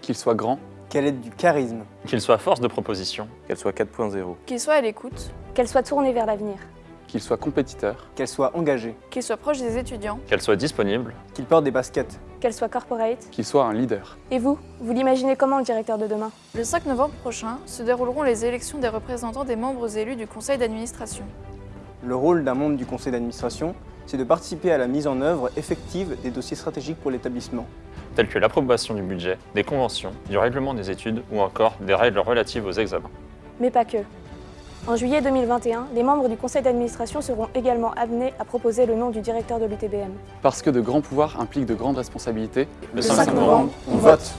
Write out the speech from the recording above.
Qu'il soit grand, Qu'elle ait du charisme. Qu'il soit force de proposition, Qu'elle soit 4.0. Qu'il soit à l'écoute, Qu'elle soit tournée vers l'avenir. qu'il soit compétiteur, Qu'elle soit engagée. qu'il soit proche des étudiants, qu'elle soit disponible, Qu'il porte des baskets. Qu'elle soit corporate. qu'il soit un leader. Et vous Vous l'imaginez comment le directeur de demain? Le 5 novembre prochain se dérouleront les élections des représentants des membres élus du conseil d'administration. Le rôle d'un membre du conseil d'administration, c'est de participer à la mise en œuvre effective des dossiers stratégiques pour l'établissement. tels que l'approbation du budget, des conventions, du règlement des études ou encore des règles relatives aux examens. Mais pas que. En juillet 2021, les membres du conseil d'administration seront également amenés à proposer le nom du directeur de l'UTBM. Parce que de grands pouvoirs impliquent de grandes responsabilités, Le Le 5 novembre, On vote